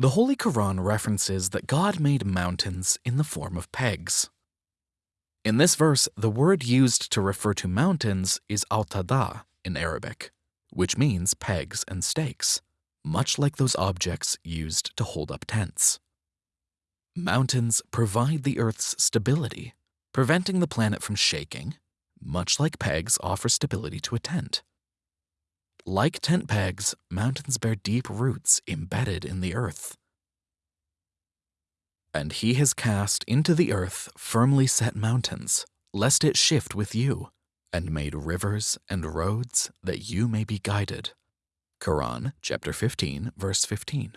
The Holy Quran references that God made mountains in the form of pegs. In this verse, the word used to refer to mountains is al-tada in Arabic, which means pegs and stakes, much like those objects used to hold up tents. Mountains provide the Earth's stability, preventing the planet from shaking, much like pegs offer stability to a tent. Like tent pegs, mountains bear deep roots embedded in the earth. And he has cast into the earth firmly set mountains, lest it shift with you, and made rivers and roads that you may be guided. Quran chapter 15 verse 15.